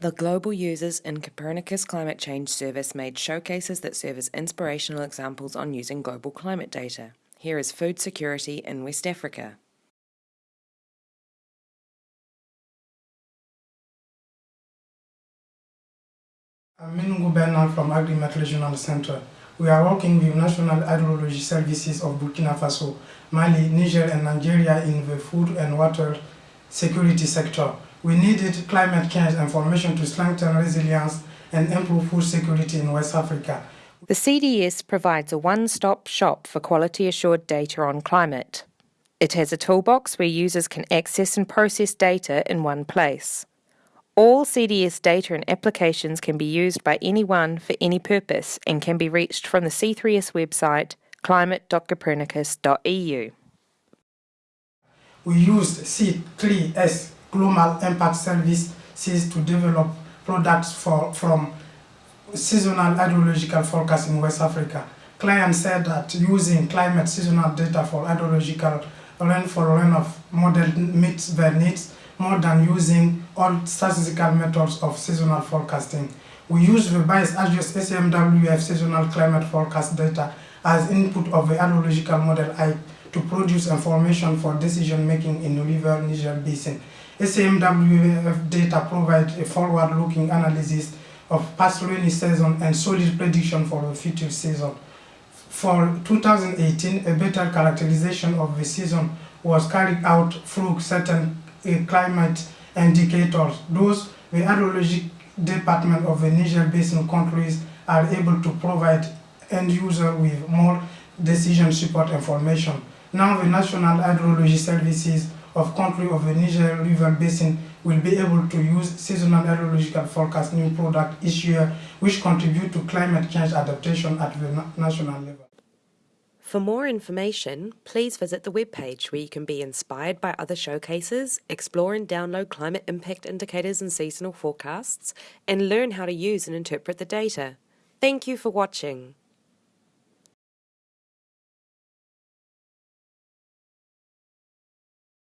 The Global Users in Copernicus Climate Change Service made showcases that serve as inspirational examples on using global climate data. Here is food security in West Africa. I'm Bernal from AGRHYMET Regional Center. We are working with National Hydrology Services of Burkina Faso, Mali, Niger and Nigeria in the food and water security sector. We needed climate change information to strengthen resilience and improve food security in West Africa. The CDS provides a one-stop shop for quality assured data on climate. It has a toolbox where users can access and process data in one place. All CDS data and applications can be used by anyone for any purpose and can be reached from the C3S website climate.copernicus.eu. We used C3S Global Impact Services to develop products for, from seasonal hydrological forecast in West Africa. Clients said that using climate seasonal data for hydrological rainfall runoff model meets their needs more than using all statistical methods of seasonal forecasting. We use the bias adjust ECMWF seasonal climate forecast data as input of the hydrological model I to produce information for decision making in the River Niger Basin. ECMWF data provide a forward-looking analysis of past rainy season and solid prediction for the future season. For 2018, a better characterization of the season was carried out through certain uh, climate indicators. Those the hydrologic department of the Niger Basin countries are able to provide end user with more decision support information. Now the National Hydrology Services of country of the Niger River Basin will be able to use seasonal hydrological forecast new product each year which contribute to climate change adaptation at the national level. For more information, please visit the webpage where you can be inspired by other showcases, explore and download climate impact indicators and seasonal forecasts, and learn how to use and interpret the data. Thank you for watching.